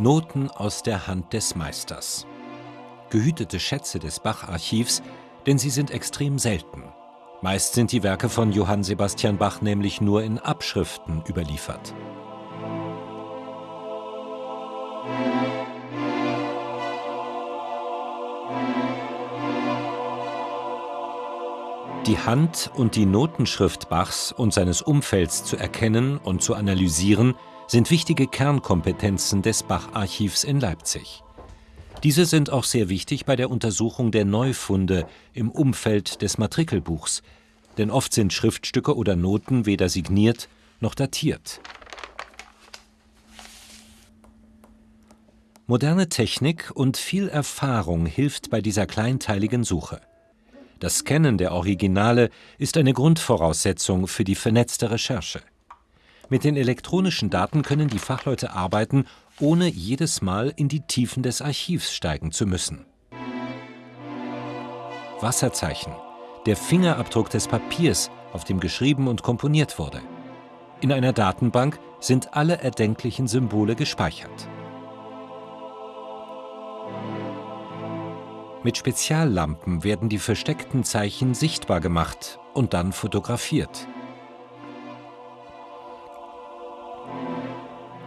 Noten aus der Hand des Meisters. Gehütete Schätze des Bach-Archivs, denn sie sind extrem selten. Meist sind die Werke von Johann Sebastian Bach nämlich nur in Abschriften überliefert. Die Hand- und die Notenschrift Bachs und seines Umfelds zu erkennen und zu analysieren, sind wichtige Kernkompetenzen des Bach-Archivs in Leipzig. Diese sind auch sehr wichtig bei der Untersuchung der Neufunde im Umfeld des Matrikelbuchs, denn oft sind Schriftstücke oder Noten weder signiert noch datiert. Moderne Technik und viel Erfahrung hilft bei dieser kleinteiligen Suche. Das Scannen der Originale ist eine Grundvoraussetzung für die vernetzte Recherche. Mit den elektronischen Daten können die Fachleute arbeiten, ohne jedes Mal in die Tiefen des Archivs steigen zu müssen. Wasserzeichen, der Fingerabdruck des Papiers, auf dem geschrieben und komponiert wurde. In einer Datenbank sind alle erdenklichen Symbole gespeichert. Mit Speziallampen werden die versteckten Zeichen sichtbar gemacht und dann fotografiert.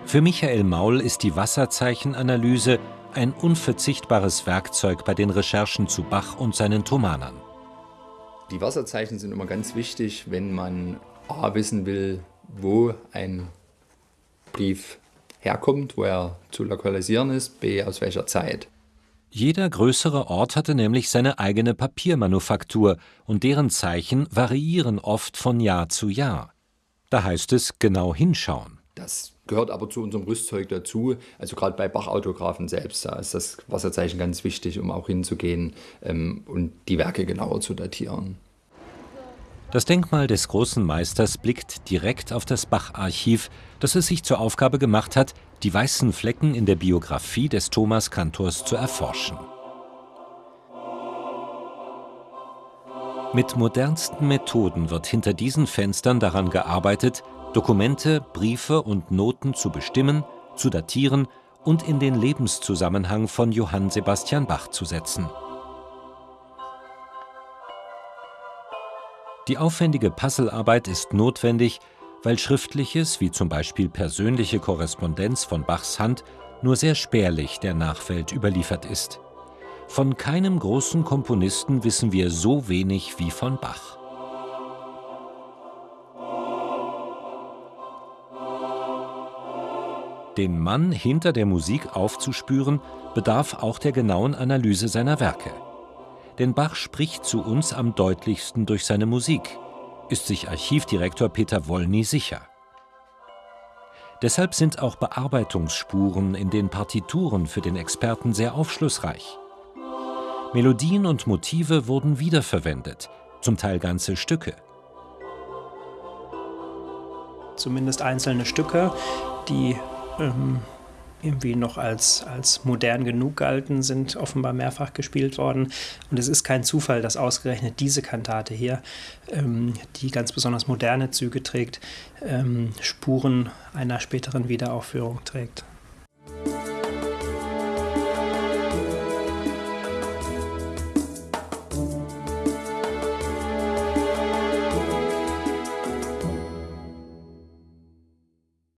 Für Michael Maul ist die Wasserzeichenanalyse ein unverzichtbares Werkzeug bei den Recherchen zu Bach und seinen Thomanern. Die Wasserzeichen sind immer ganz wichtig, wenn man A wissen will, wo ein Brief herkommt, wo er zu lokalisieren ist, B aus welcher Zeit. Jeder größere Ort hatte nämlich seine eigene Papiermanufaktur und deren Zeichen variieren oft von Jahr zu Jahr. Da heißt es genau hinschauen. Das gehört aber zu unserem Rüstzeug dazu. Also gerade bei Bach-Autographen selbst, da ist das Wasserzeichen ganz wichtig, um auch hinzugehen ähm, und die Werke genauer zu datieren. Das Denkmal des großen Meisters blickt direkt auf das Bach-Archiv, das es sich zur Aufgabe gemacht hat, die weißen Flecken in der Biografie des Thomas Kantors zu erforschen. Mit modernsten Methoden wird hinter diesen Fenstern daran gearbeitet, Dokumente, Briefe und Noten zu bestimmen, zu datieren und in den Lebenszusammenhang von Johann Sebastian Bach zu setzen. Die aufwendige Puzzlearbeit ist notwendig, weil Schriftliches, wie zum Beispiel persönliche Korrespondenz von Bachs Hand, nur sehr spärlich der Nachwelt überliefert ist. Von keinem großen Komponisten wissen wir so wenig wie von Bach. Den Mann hinter der Musik aufzuspüren, bedarf auch der genauen Analyse seiner Werke denn Bach spricht zu uns am deutlichsten durch seine Musik, ist sich Archivdirektor Peter Wollny sicher. Deshalb sind auch Bearbeitungsspuren in den Partituren für den Experten sehr aufschlussreich. Melodien und Motive wurden wiederverwendet, zum Teil ganze Stücke. Zumindest einzelne Stücke, die ähm, irgendwie noch als, als modern genug galten, sind offenbar mehrfach gespielt worden. Und es ist kein Zufall, dass ausgerechnet diese Kantate hier, ähm, die ganz besonders moderne Züge trägt, ähm, Spuren einer späteren Wiederaufführung trägt.